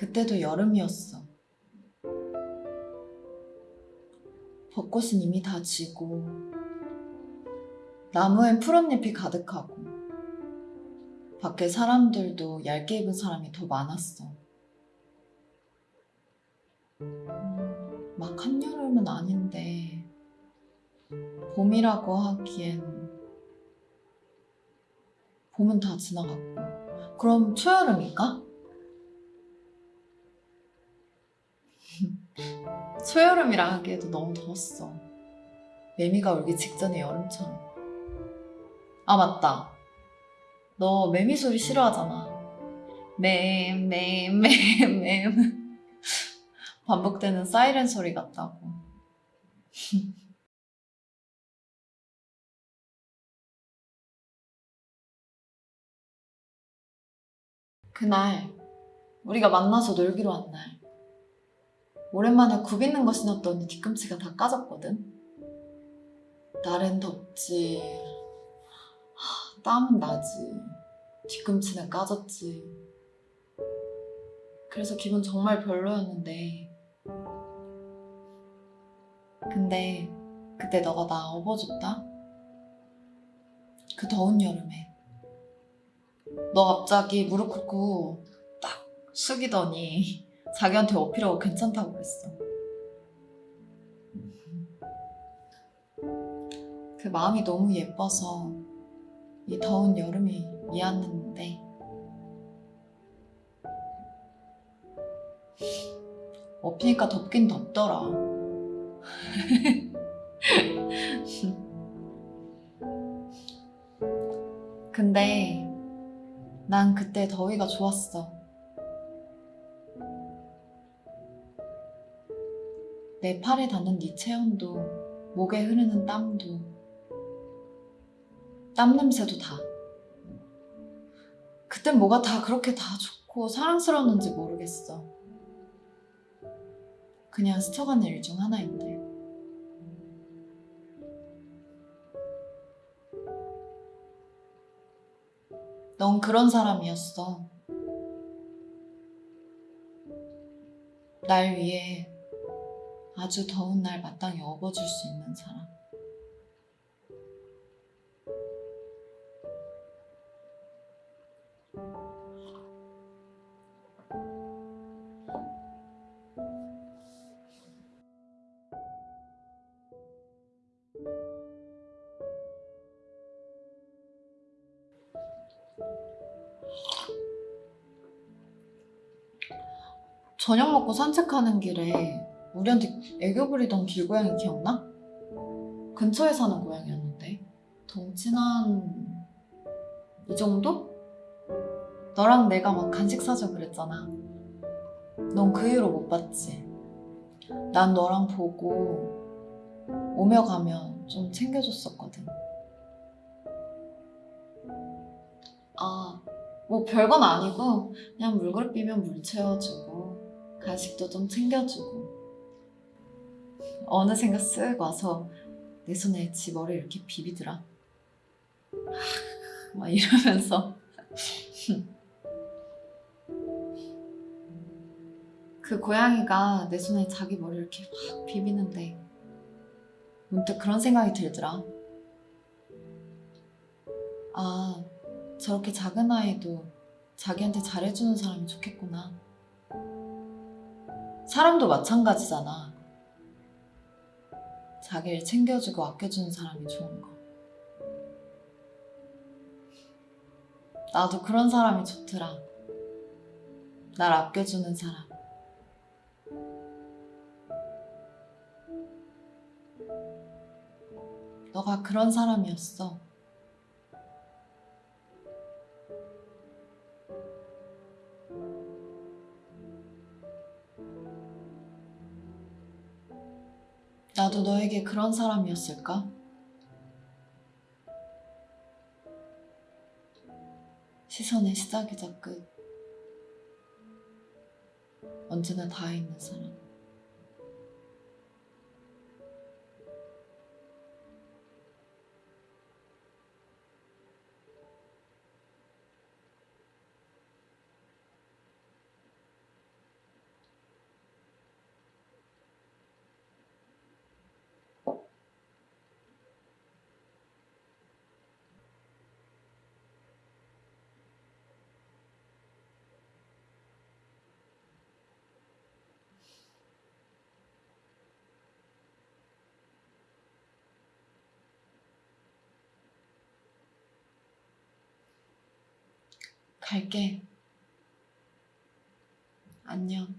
그때도 여름이었어. 벚꽃은 이미 다 지고, 나무엔 푸른 잎이 가득하고, 밖에 사람들도 얇게 입은 사람이 더 많았어. 음, 막 한여름은 아닌데, 봄이라고 하기엔, 봄은 다 지나갔고, 그럼 초여름일까? 초여름이라 하기에도 너무 더웠어. 매미가 울기 직전의 여름처럼. 아, 맞다. 너 매미 소리 싫어하잖아. 맴, 맴, 맴, 맴. 반복되는 사이렌 소리 같다고. 그날, 우리가 만나서 놀기로 한 날. 오랜만에 굽 있는 거 신었더니 뒤꿈치가 다 까졌거든. 날엔 덥지. 하, 땀은 나지. 뒤꿈치는 까졌지. 그래서 기분 정말 별로였는데. 근데 그때 너가 나 업어줬다? 그 더운 여름에. 너 갑자기 무릎 꿇고 딱 숙이더니 자기한테 어필하고 괜찮다고 그랬어. 그 마음이 너무 예뻐서 이 더운 여름이 미안했는데 업히니까 덥긴 덥더라. 근데 난 그때 더위가 좋았어. 내 팔에 닿는 네 체온도, 목에 흐르는 땀도, 땀 냄새도 다. 그땐 뭐가 다 그렇게 다 좋고 사랑스러웠는지 모르겠어. 그냥 스쳐가는 일 중 하나인데. 넌 그런 사람이었어. 날 위해 아주 더운 날 마땅히 업어줄 수 있는 사람. 저녁 먹고 산책하는 길에 우리한테 애교 부리던 길고양이 기억나? 근처에 사는 고양이였는데. 덩치는 한... 이 정도? 너랑 내가 막 간식 사줘 그랬잖아. 넌 그 이후로 못 봤지. 난 너랑 보고 오며 가며 좀 챙겨줬었거든. 아, 뭐 별건 아니고 그냥 물그릇 비면 물 채워주고 간식도 좀 챙겨주고 어느샌가 쓱 와서 내 손에 지 머리 이렇게 비비더라. 막 이러면서 그 고양이가 내 손에 자기 머리 이렇게 막 비비는데 문득 그런 생각이 들더라. 아, 저렇게 작은 아이도 자기한테 잘해주는 사람이 좋겠구나. 사람도 마찬가지잖아. 자기를 챙겨주고 아껴주는 사람이 좋은 거. 나도 그런 사람이 좋더라. 날 아껴주는 사람. 너가 그런 사람이었어. 나도 너에게 그런 사람이었을까? 시선의 시작이자 끝. 언제나 닿아 있는 사람. 갈게. 안녕.